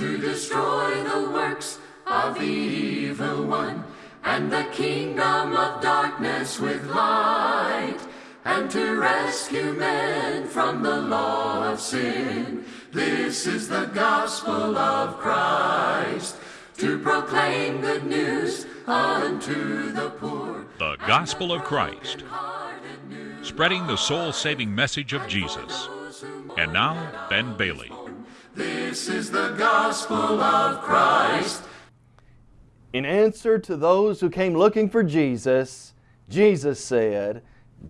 to destroy the works of the evil one and the kingdom of darkness with light and to rescue men from the law of sin. This is the gospel of Christ to proclaim good news unto the poor. The Gospel of Christ, spreading the soul saving message of Jesus. And now, Ben Bailey. This is the gospel of Christ. In answer to those who came looking for Jesus, Jesus said,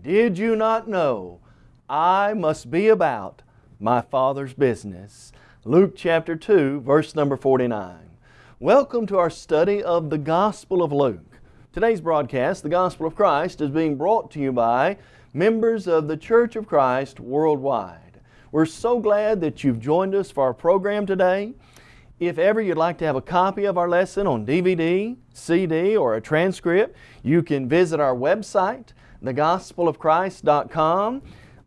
Did you not know I must be about my Father's business? Luke chapter 2, verse number 49. Welcome to our study of the Gospel of Luke. Today's broadcast, the Gospel of Christ, is being brought to you by members of the Church of Christ worldwide. We're so glad that you've joined us for our program today. If ever you'd like to have a copy of our lesson on DVD, CD, or a transcript, you can visit our website, thegospelofchrist.com.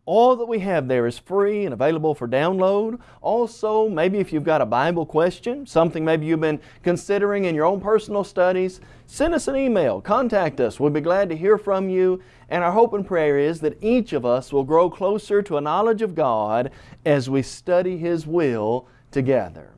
All that we have there is free and available for download. Also, maybe if you've got a Bible question, something maybe you've been considering in your own personal studies, send us an email, contact us. We'll be glad to hear from you. And our hope and prayer is that each of us will grow closer to a knowledge of God as we study His will together.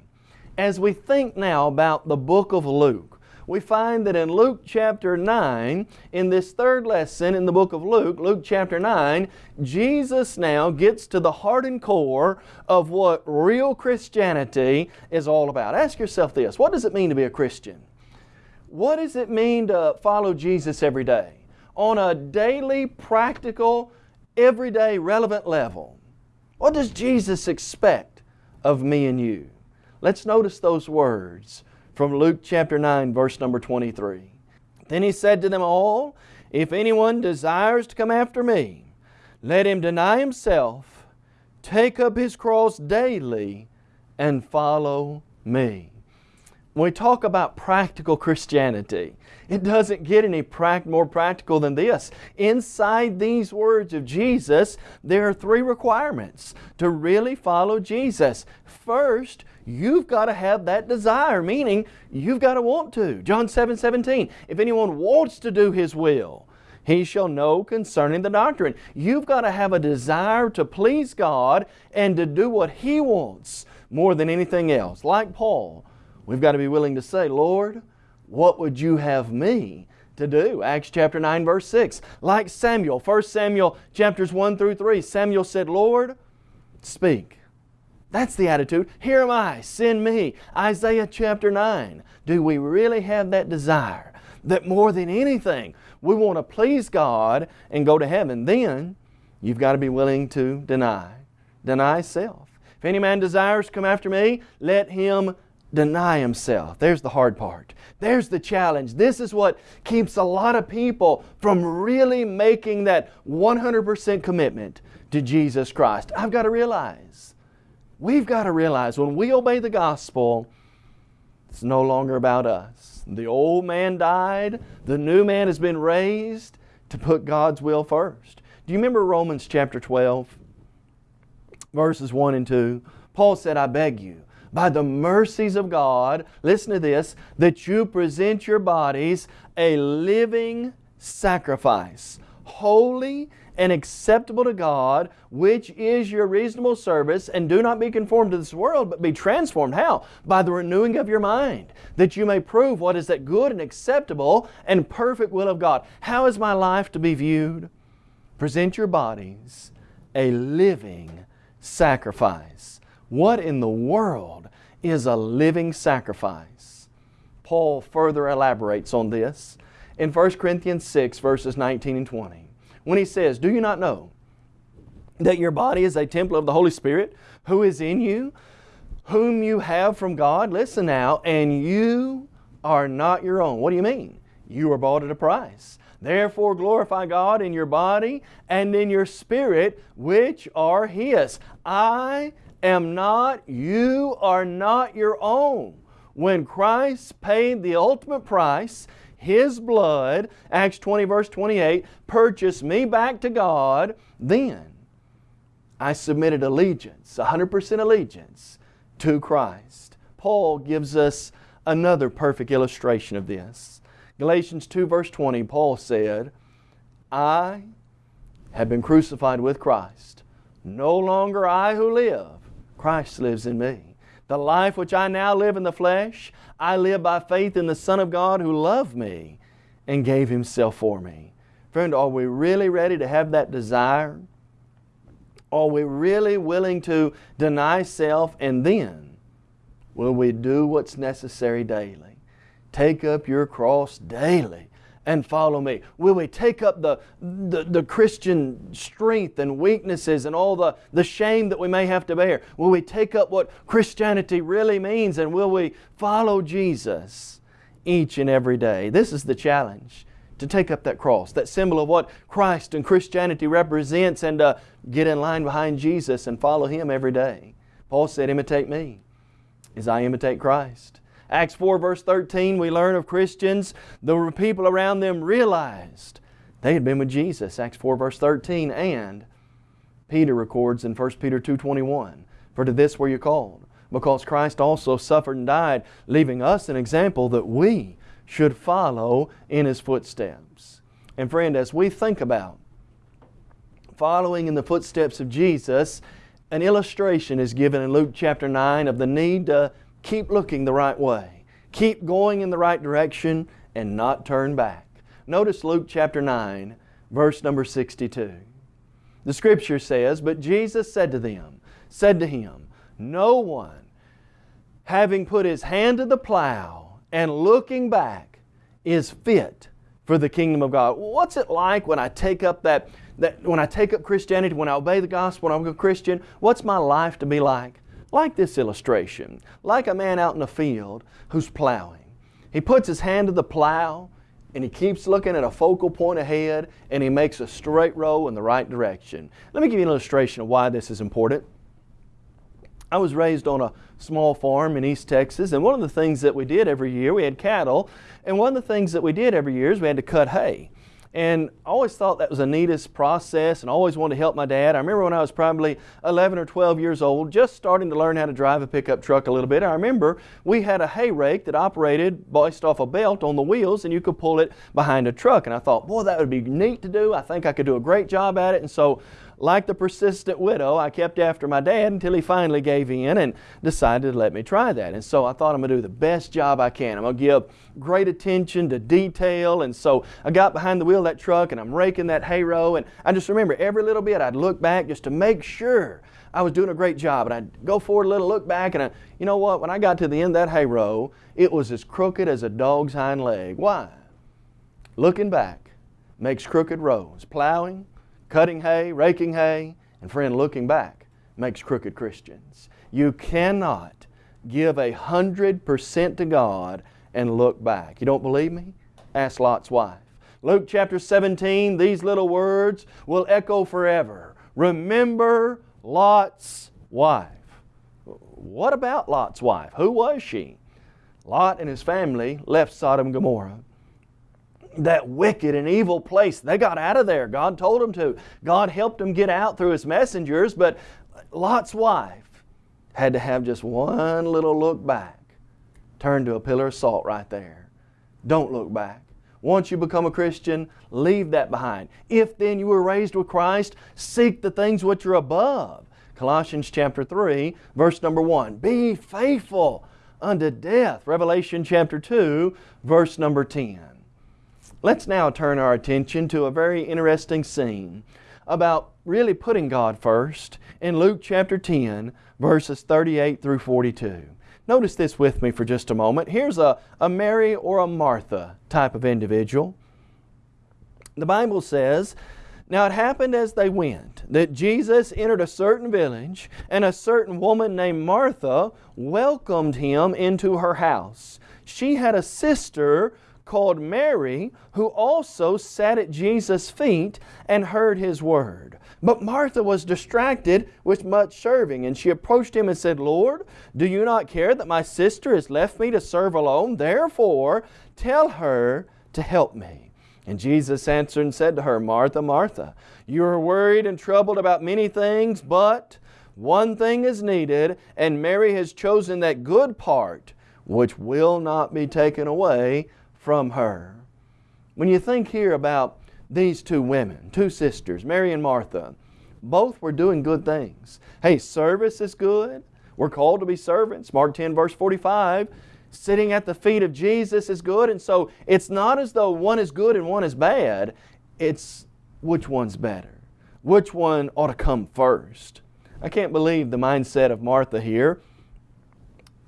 As we think now about the book of Luke, we find that in Luke chapter 9, in this third lesson in the book of Luke, Luke chapter 9, Jesus now gets to the heart and core of what real Christianity is all about. Ask yourself this, what does it mean to be a Christian? What does it mean to follow Jesus every day? On a daily, practical, everyday, relevant level. What does Jesus expect of me and you? Let's notice those words from Luke chapter 9, verse number 23. Then He said to them all, If anyone desires to come after me, let him deny himself, take up his cross daily, and follow me. When we talk about practical Christianity, it doesn't get any more practical than this. Inside these words of Jesus, there are three requirements to really follow Jesus. First, you've got to have that desire, meaning you've got to want to. John 7 17, if anyone wants to do His will, he shall know concerning the doctrine. You've got to have a desire to please God and to do what He wants more than anything else. Like Paul, we've got to be willing to say, Lord, what would you have me to do? Acts chapter 9 verse 6. Like Samuel, 1 Samuel chapters 1 through 3, Samuel said, Lord, speak. That's the attitude. Here am I, send me. Isaiah chapter 9. Do we really have that desire that more than anything we want to please God and go to heaven? Then you've got to be willing to deny. Deny self. If any man desires to come after me, let him deny himself. There's the hard part. There's the challenge. This is what keeps a lot of people from really making that 100% commitment to Jesus Christ. I've got to realize We've got to realize when we obey the gospel, it's no longer about us. The old man died, the new man has been raised to put God's will first. Do you remember Romans chapter 12, verses 1 and 2? Paul said, I beg you, by the mercies of God, listen to this, that you present your bodies a living sacrifice, holy and acceptable to God, which is your reasonable service, and do not be conformed to this world, but be transformed. How? By the renewing of your mind, that you may prove what is that good and acceptable and perfect will of God. How is my life to be viewed? Present your bodies a living sacrifice. What in the world is a living sacrifice? Paul further elaborates on this in 1 Corinthians 6 verses 19 and 20 when he says, Do you not know that your body is a temple of the Holy Spirit who is in you, whom you have from God? Listen now, and you are not your own. What do you mean? You are bought at a price. Therefore glorify God in your body and in your spirit, which are His. I am not, you are not your own. When Christ paid the ultimate price, his blood, Acts 20 verse 28, purchased me back to God, then I submitted allegiance, 100% allegiance to Christ. Paul gives us another perfect illustration of this. Galatians 2 verse 20, Paul said, I have been crucified with Christ. No longer I who live, Christ lives in me. The life which I now live in the flesh, I live by faith in the Son of God who loved me and gave Himself for me. Friend, are we really ready to have that desire? Are we really willing to deny self and then will we do what's necessary daily? Take up your cross daily and follow me? Will we take up the, the, the, Christian strength and weaknesses and all the, the shame that we may have to bear? Will we take up what Christianity really means and will we follow Jesus each and every day? This is the challenge to take up that cross, that symbol of what Christ and Christianity represents and uh, get in line behind Jesus and follow Him every day. Paul said, imitate me as I imitate Christ. Acts 4 verse 13 we learn of Christians, the people around them realized they had been with Jesus. Acts 4 verse 13 and Peter records in 1 Peter 2.21 For to this were you called, because Christ also suffered and died, leaving us an example that we should follow in His footsteps. And friend, as we think about following in the footsteps of Jesus, an illustration is given in Luke chapter 9 of the need to keep looking the right way, keep going in the right direction, and not turn back. Notice Luke chapter 9, verse number 62. The Scripture says, But Jesus said to them, said to him, No one, having put his hand to the plow and looking back, is fit for the kingdom of God. What's it like when I take up that, that when I take up Christianity, when I obey the gospel, when I'm a Christian? What's my life to be like? Like this illustration, like a man out in the field who's plowing. He puts his hand to the plow and he keeps looking at a focal point ahead and he makes a straight row in the right direction. Let me give you an illustration of why this is important. I was raised on a small farm in East Texas and one of the things that we did every year, we had cattle, and one of the things that we did every year is we had to cut hay. And I always thought that was the neatest process and always wanted to help my dad. I remember when I was probably 11 or 12 years old, just starting to learn how to drive a pickup truck a little bit. I remember we had a hay rake that operated based off a belt on the wheels and you could pull it behind a truck. And I thought, boy, that would be neat to do. I think I could do a great job at it. And so like the persistent widow, I kept after my dad until he finally gave in and decided to let me try that. And so I thought I'm going to do the best job I can. I'm going to give great attention to detail. And so I got behind the wheel of that truck and I'm raking that hay row. And I just remember every little bit I'd look back just to make sure I was doing a great job. And I'd go forward a little, look back, and I, you know what? When I got to the end of that hay row, it was as crooked as a dog's hind leg. Why? Looking back makes crooked rows. Plowing Cutting hay, raking hay, and friend, looking back makes crooked Christians. You cannot give a hundred percent to God and look back. You don't believe me? Ask Lot's wife. Luke chapter 17, these little words will echo forever. Remember Lot's wife. What about Lot's wife? Who was she? Lot and his family left Sodom and Gomorrah that wicked and evil place. They got out of there. God told them to. God helped them get out through His messengers, but Lot's wife had to have just one little look back. Turn to a pillar of salt right there. Don't look back. Once you become a Christian, leave that behind. If then you were raised with Christ, seek the things which are above. Colossians chapter 3, verse number 1. Be faithful unto death. Revelation chapter 2, verse number 10. Let's now turn our attention to a very interesting scene about really putting God first in Luke chapter 10, verses 38 through 42. Notice this with me for just a moment. Here's a, a Mary or a Martha type of individual. The Bible says, Now it happened as they went that Jesus entered a certain village, and a certain woman named Martha welcomed him into her house. She had a sister called Mary, who also sat at Jesus' feet and heard His word. But Martha was distracted with much serving, and she approached Him and said, Lord, do you not care that my sister has left me to serve alone? Therefore, tell her to help me. And Jesus answered and said to her, Martha, Martha, you are worried and troubled about many things, but One thing is needed, and Mary has chosen that good part which will not be taken away from her. When you think here about these two women, two sisters, Mary and Martha, both were doing good things. Hey, service is good. We're called to be servants. Mark 10 verse 45, sitting at the feet of Jesus is good. And so it's not as though one is good and one is bad. It's which one's better. Which one ought to come first. I can't believe the mindset of Martha here.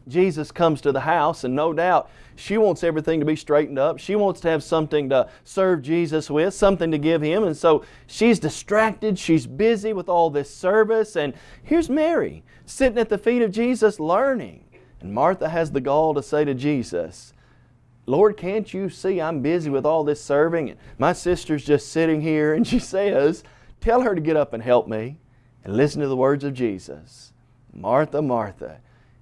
Jesus comes to the house and no doubt she wants everything to be straightened up. She wants to have something to serve Jesus with, something to give Him. And so she's distracted. She's busy with all this service. And here's Mary sitting at the feet of Jesus learning. And Martha has the gall to say to Jesus, Lord, can't you see I'm busy with all this serving? And my sister's just sitting here. And she says, Tell her to get up and help me and listen to the words of Jesus. Martha, Martha,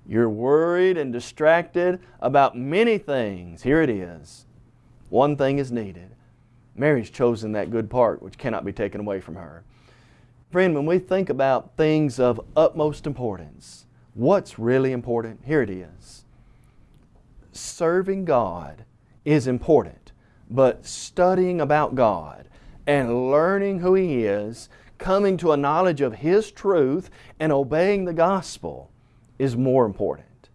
you're worried and distracted about many things. Here it is. One thing is needed. Mary's chosen that good part which cannot be taken away from her. Friend, when we think about things of utmost importance, what's really important? Here it is. Serving God is important, but studying about God and learning who He is, coming to a knowledge of His truth, and obeying the gospel is more important.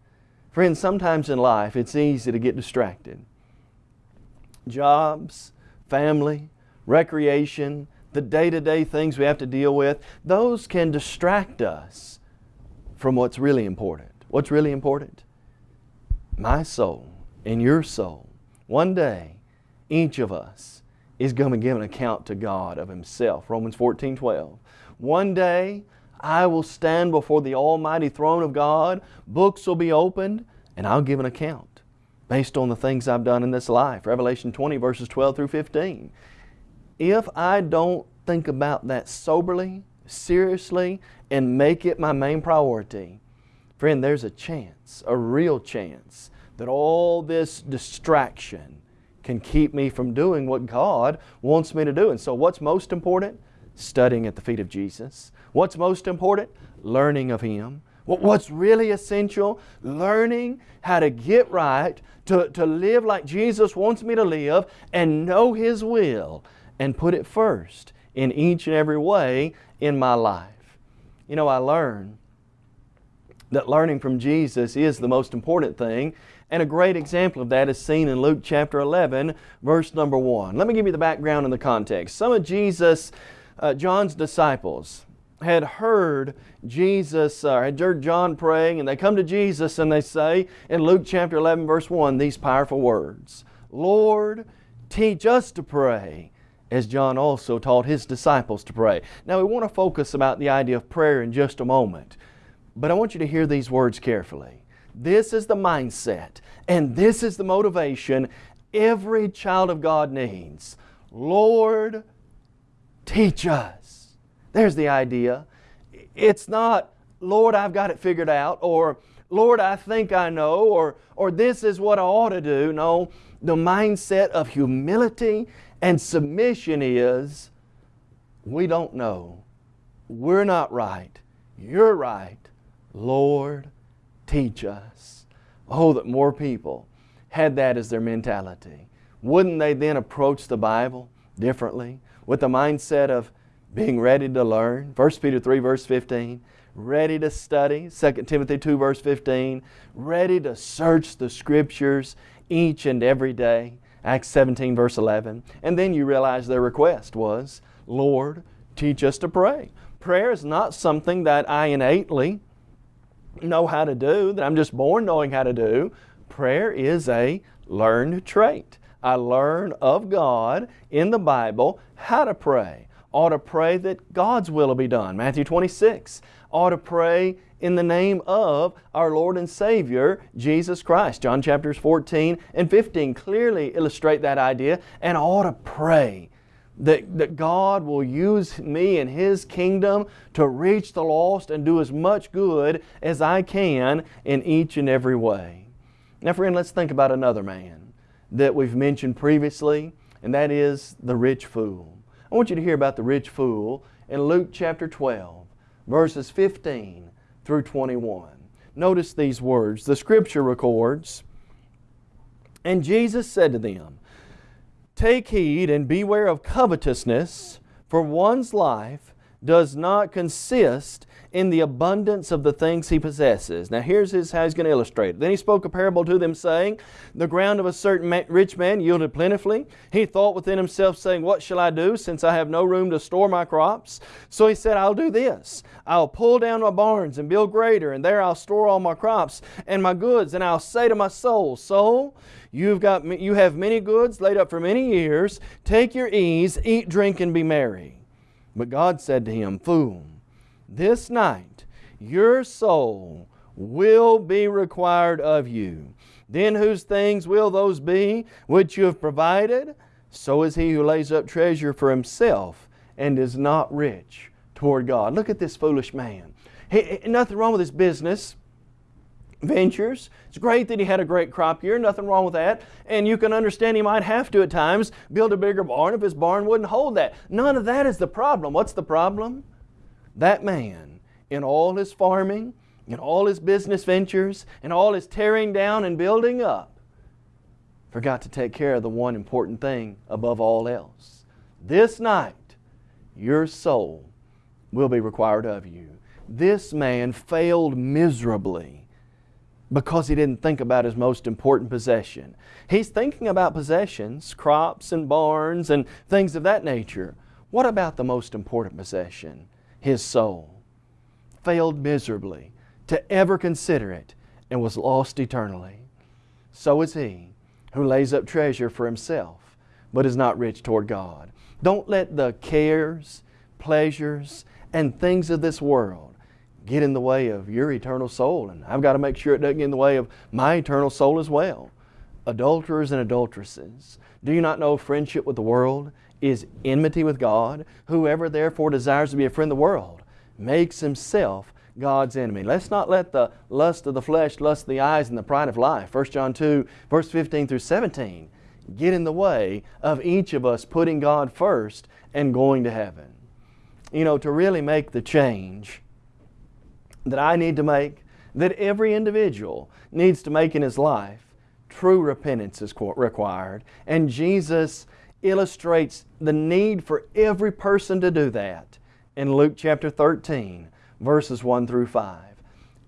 Friends, sometimes in life it's easy to get distracted. Jobs, family, recreation, the day-to-day things we have to deal with, those can distract us from what's really important. What's really important? My soul and your soul. One day, each of us is going to give an account to God of Himself. Romans 14, 12. One day, I will stand before the almighty throne of God. Books will be opened, and I'll give an account based on the things I've done in this life. Revelation 20 verses 12 through 15. If I don't think about that soberly, seriously, and make it my main priority, friend, there's a chance, a real chance, that all this distraction can keep me from doing what God wants me to do. And so what's most important? Studying at the feet of Jesus. What's most important? Learning of Him. What's really essential? Learning how to get right, to, to live like Jesus wants me to live, and know His will, and put it first in each and every way in my life. You know, I learned that learning from Jesus is the most important thing, and a great example of that is seen in Luke chapter 11, verse number 1. Let me give you the background and the context. Some of Jesus, uh, John's disciples, had heard Jesus, uh, had heard John praying, and they come to Jesus and they say in Luke chapter 11 verse 1 these powerful words, Lord, teach us to pray as John also taught his disciples to pray. Now we want to focus about the idea of prayer in just a moment, but I want you to hear these words carefully. This is the mindset and this is the motivation every child of God needs. Lord, teach us. There's the idea. It's not, Lord, I've got it figured out, or Lord, I think I know, or, or this is what I ought to do. No, the mindset of humility and submission is, we don't know. We're not right. You're right. Lord, teach us. Oh, that more people had that as their mentality. Wouldn't they then approach the Bible differently with the mindset of, being ready to learn. 1 Peter 3 verse 15. Ready to study. 2 Timothy 2 verse 15. Ready to search the Scriptures each and every day. Acts 17 verse 11. And then you realize their request was, Lord, teach us to pray. Prayer is not something that I innately know how to do, that I'm just born knowing how to do. Prayer is a learned trait. I learn of God in the Bible how to pray ought to pray that God's will will be done. Matthew 26. Ought to pray in the name of our Lord and Savior, Jesus Christ. John chapters 14 and 15 clearly illustrate that idea and ought to pray that, that God will use me in His kingdom to reach the lost and do as much good as I can in each and every way. Now friend, let's think about another man that we've mentioned previously, and that is the rich fool. I want you to hear about the rich fool in Luke chapter 12, verses 15 through 21. Notice these words. The scripture records, And Jesus said to them, Take heed and beware of covetousness, for one's life does not consist in the abundance of the things he possesses. Now here's his, how he's going to illustrate it. Then he spoke a parable to them saying, The ground of a certain rich man yielded plentifully. He thought within himself saying, What shall I do since I have no room to store my crops? So he said, I'll do this. I'll pull down my barns and build greater and there I'll store all my crops and my goods and I'll say to my soul, Soul, You've got, you have many goods laid up for many years. Take your ease, eat, drink, and be merry. But God said to him, Fool, this night your soul will be required of you. Then whose things will those be which you have provided? So is he who lays up treasure for himself and is not rich toward God. Look at this foolish man. He, nothing wrong with his business ventures. It's great that he had a great crop year, nothing wrong with that. And you can understand he might have to at times build a bigger barn if his barn wouldn't hold that. None of that is the problem. What's the problem? That man, in all his farming, in all his business ventures, in all his tearing down and building up, forgot to take care of the one important thing above all else. This night, your soul will be required of you. This man failed miserably because he didn't think about his most important possession. He's thinking about possessions, crops and barns and things of that nature. What about the most important possession? his soul, failed miserably to ever consider it, and was lost eternally. So is he who lays up treasure for himself, but is not rich toward God. Don't let the cares, pleasures, and things of this world get in the way of your eternal soul. And I've got to make sure it doesn't get in the way of my eternal soul as well. Adulterers and adulteresses, do you not know friendship with the world is enmity with God. Whoever therefore desires to be a friend of the world makes himself God's enemy. Let's not let the lust of the flesh, lust of the eyes, and the pride of life, 1 John 2, verse 15 through 17, get in the way of each of us putting God first and going to heaven. You know, to really make the change that I need to make, that every individual needs to make in his life, true repentance is required. And Jesus illustrates the need for every person to do that in Luke chapter 13, verses 1 through 5.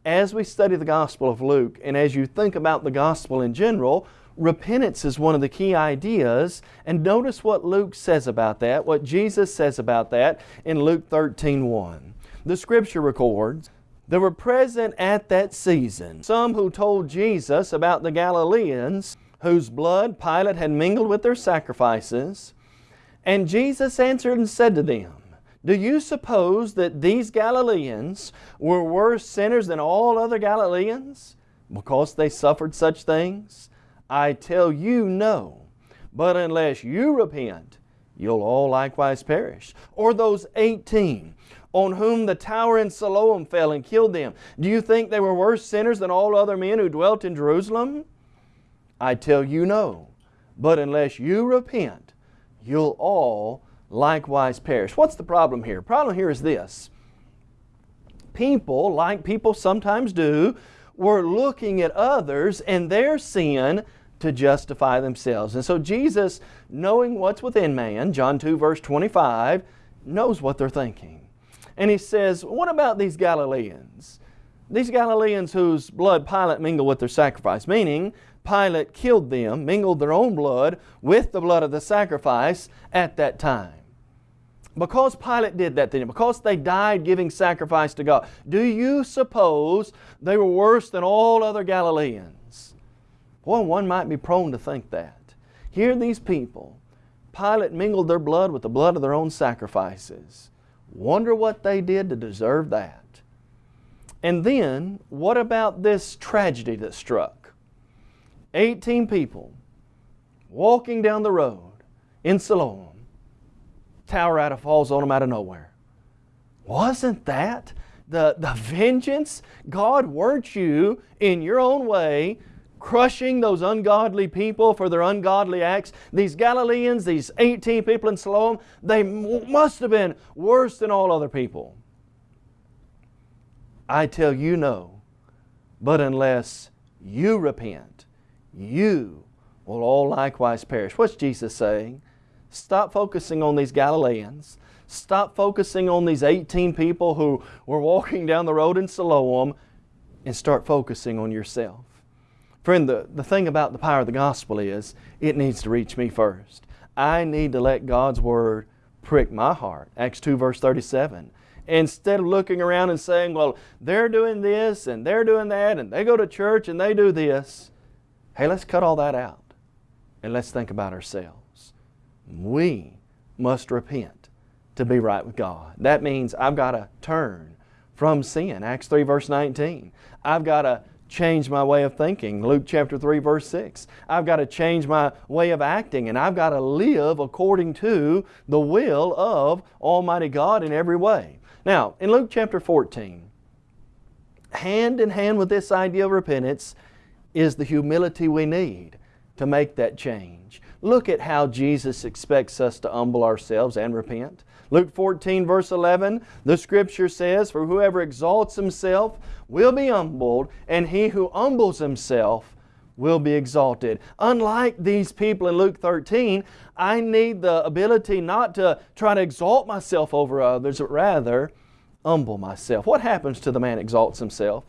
As we study the Gospel of Luke, and as you think about the Gospel in general, repentance is one of the key ideas. And notice what Luke says about that, what Jesus says about that in Luke 13, 1. The Scripture records, there were present at that season some who told Jesus about the Galileans whose blood Pilate had mingled with their sacrifices. And Jesus answered and said to them, Do you suppose that these Galileans were worse sinners than all other Galileans because they suffered such things? I tell you, no. But unless you repent, you'll all likewise perish. Or those 18 on whom the tower in Siloam fell and killed them. Do you think they were worse sinners than all other men who dwelt in Jerusalem? I tell you no. But unless you repent, you'll all likewise perish. What's the problem here? Problem here is this. People, like people sometimes do, were looking at others and their sin to justify themselves. And so Jesus, knowing what's within man, John 2 verse 25, knows what they're thinking. And he says, what about these Galileans? These Galileans whose blood Pilate mingled with their sacrifice, meaning Pilate killed them, mingled their own blood with the blood of the sacrifice at that time. Because Pilate did that thing, because they died giving sacrifice to God, do you suppose they were worse than all other Galileans? Boy, one might be prone to think that. Here these people, Pilate mingled their blood with the blood of their own sacrifices. Wonder what they did to deserve that. And then, what about this tragedy that struck? 18 people walking down the road in Siloam. Tower out of falls on them out of nowhere. Wasn't that the, the vengeance? God, weren't you in your own way crushing those ungodly people for their ungodly acts? These Galileans, these 18 people in Siloam, they must have been worse than all other people. I tell you no. But unless you repent, you will all likewise perish. What's Jesus saying? Stop focusing on these Galileans. Stop focusing on these 18 people who were walking down the road in Siloam and start focusing on yourself. Friend, the, the thing about the power of the gospel is it needs to reach me first. I need to let God's Word prick my heart. Acts 2 verse 37. Instead of looking around and saying, well, they're doing this and they're doing that and they go to church and they do this. Hey, let's cut all that out and let's think about ourselves. We must repent to be right with God. That means I've got to turn from sin. Acts 3 verse 19. I've got to change my way of thinking. Luke chapter 3 verse 6. I've got to change my way of acting and I've got to live according to the will of Almighty God in every way. Now, in Luke chapter 14, hand in hand with this idea of repentance is the humility we need to make that change. Look at how Jesus expects us to humble ourselves and repent. Luke 14 verse 11, the scripture says, For whoever exalts himself will be humbled, and he who humbles himself will be exalted. Unlike these people in Luke 13, I need the ability not to try to exalt myself over others, but rather humble myself. What happens to the man exalts himself?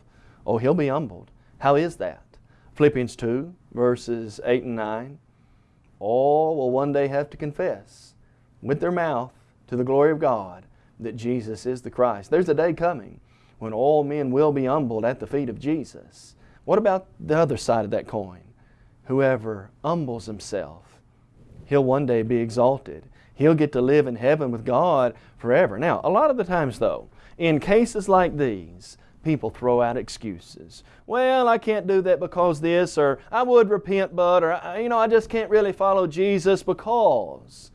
Oh, he'll be humbled. How is that? Philippians 2, verses 8 and 9. All will one day have to confess with their mouth to the glory of God that Jesus is the Christ. There's a day coming when all men will be humbled at the feet of Jesus. What about the other side of that coin? Whoever humbles himself, he'll one day be exalted. He'll get to live in heaven with God forever. Now, a lot of the times though, in cases like these, people throw out excuses. Well, I can't do that because this, or I would repent, but, or, you know, I just can't really follow Jesus because.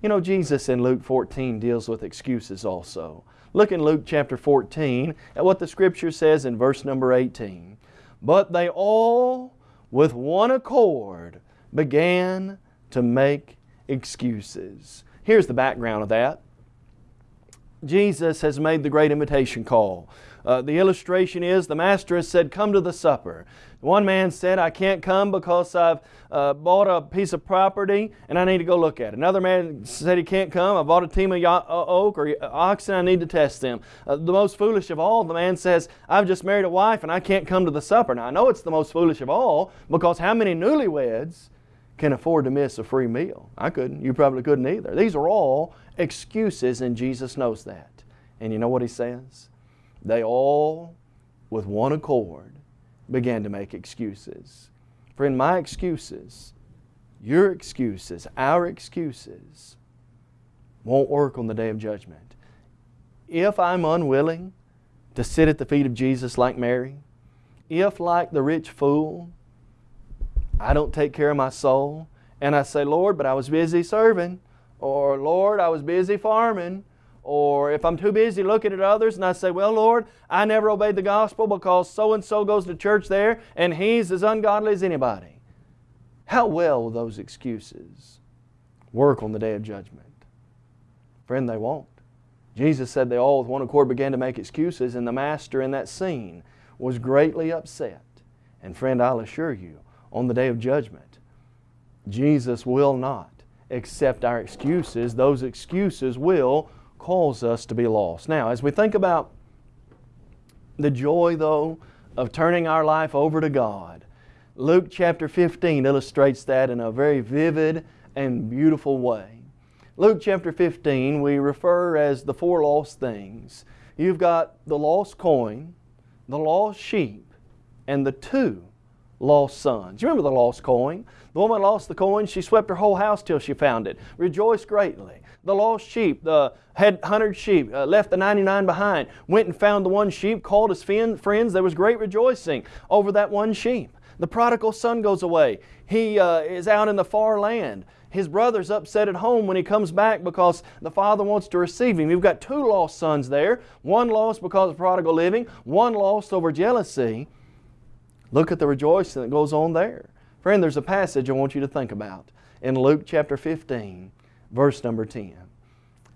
You know, Jesus in Luke 14 deals with excuses also. Look in Luke chapter 14 at what the Scripture says in verse number 18. But they all, with one accord, began to make excuses. Here's the background of that. Jesus has made the great invitation call. Uh, the illustration is the master has said, Come to the supper. One man said, I can't come because I've uh, bought a piece of property and I need to go look at it. Another man said he can't come. I bought a team of uh, oak or uh, oxen. I need to test them. Uh, the most foolish of all, the man says, I've just married a wife and I can't come to the supper. Now, I know it's the most foolish of all because how many newlyweds can afford to miss a free meal? I couldn't. You probably couldn't either. These are all excuses and Jesus knows that. And you know what he says? They all, with one accord, began to make excuses. Friend, my excuses, your excuses, our excuses won't work on the day of judgment. If I'm unwilling to sit at the feet of Jesus like Mary, if like the rich fool, I don't take care of my soul, and I say, Lord, but I was busy serving, or Lord, I was busy farming, or if I'm too busy looking at others and I say, well, Lord, I never obeyed the gospel because so-and-so goes to church there and he's as ungodly as anybody. How well will those excuses work on the day of judgment? Friend, they won't. Jesus said they all with one accord began to make excuses and the master in that scene was greatly upset. And friend, I'll assure you, on the day of judgment, Jesus will not accept our excuses. Those excuses will cause us to be lost. Now, as we think about the joy, though, of turning our life over to God, Luke chapter 15 illustrates that in a very vivid and beautiful way. Luke chapter 15 we refer as the four lost things. You've got the lost coin, the lost sheep, and the two lost sons. You remember the lost coin? The woman lost the coin. She swept her whole house till she found it. Rejoiced greatly. The lost sheep, the had 100 sheep, uh, left the 99 behind, went and found the one sheep, called his friends. There was great rejoicing over that one sheep. The prodigal son goes away. He uh, is out in the far land. His brother's upset at home when he comes back because the father wants to receive him. You've got two lost sons there. One lost because of prodigal living, one lost over jealousy. Look at the rejoicing that goes on there. Friend, there's a passage I want you to think about in Luke chapter 15, verse number 10.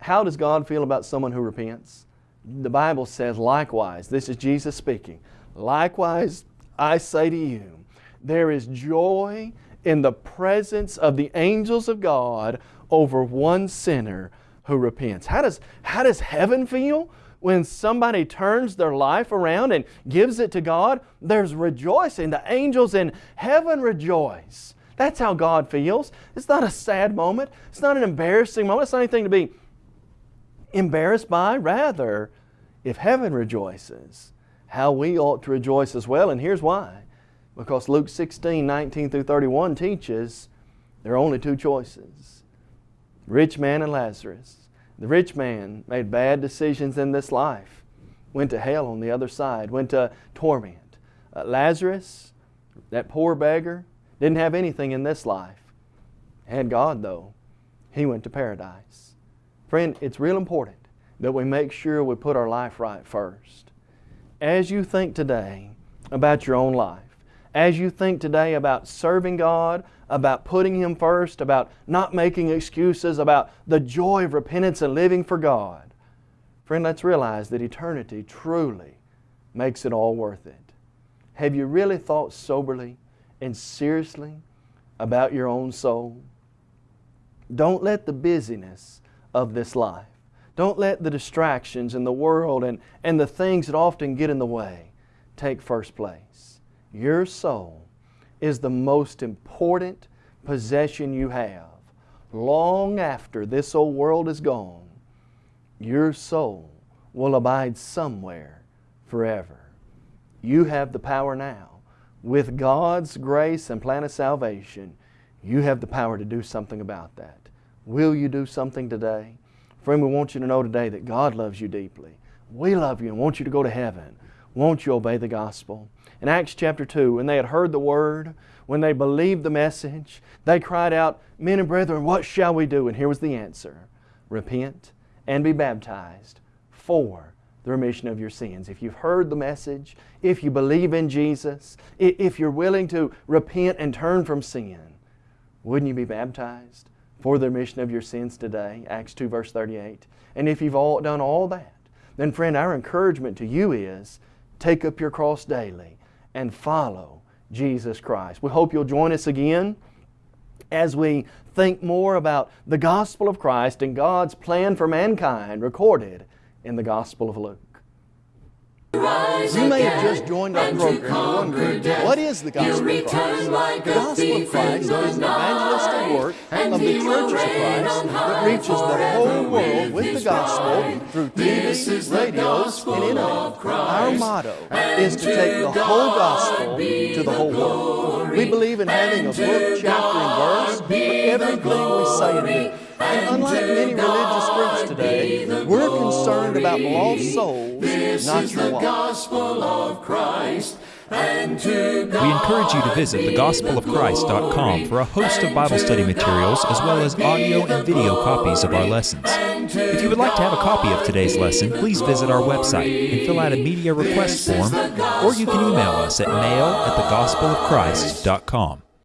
How does God feel about someone who repents? the Bible says, likewise, this is Jesus speaking, likewise I say to you, there is joy in the presence of the angels of God over one sinner who repents. How does, how does heaven feel? When somebody turns their life around and gives it to God, there's rejoicing. The angels in heaven rejoice. That's how God feels. It's not a sad moment. It's not an embarrassing moment. It's not anything to be embarrassed by. Rather, if heaven rejoices, how we ought to rejoice as well. And here's why. Because Luke 16, 19 through 31 teaches there are only two choices rich man and Lazarus. The rich man made bad decisions in this life, went to hell on the other side, went to torment. Uh, Lazarus, that poor beggar, didn't have anything in this life. Had God, though. He went to paradise. Friend, it's real important that we make sure we put our life right first. As you think today about your own life, as you think today about serving God, about putting Him first, about not making excuses, about the joy of repentance and living for God, friend, let's realize that eternity truly makes it all worth it. Have you really thought soberly and seriously about your own soul. Don't let the busyness of this life, don't let the distractions in the world and, and the things that often get in the way take first place. Your soul is the most important possession you have. Long after this old world is gone, your soul will abide somewhere forever. You have the power now with God's grace and plan of salvation, you have the power to do something about that. Will you do something today? Friend, we want you to know today that God loves you deeply. We love you and want you to go to heaven. Won't you obey the gospel? In Acts chapter 2, when they had heard the word, when they believed the message, they cried out, Men and brethren, what shall we do? And here was the answer Repent and be baptized for the remission of your sins. If you've heard the message, if you believe in Jesus, if you're willing to repent and turn from sin, wouldn't you be baptized for the remission of your sins today? Acts 2 verse 38. And if you've all done all that, then friend, our encouragement to you is take up your cross daily and follow Jesus Christ. We hope you'll join us again as we think more about the gospel of Christ and God's plan for mankind recorded in the Gospel of Luke. You may have just joined our program wondering, what is the Gospel of Christ? Like the Gospel of Christ is an evangelistic work of the Churches of Christ that reaches the whole world with the Gospel through TV, radios, and Internet. Our motto is to take the whole Gospel to the whole world. We believe in having a book, chapter, and verse for everything we say and do. And unlike many religious groups today, we're concerned about lost souls, this not your gospel of Christ. And to We encourage you to visit thegospelofchrist.com for a host of Bible study materials as well as audio and video copies of our lessons. If you would like to have a copy of today's lesson, please visit our website and fill out a media request form, or you can email us at mail at thegospelofchrist.com.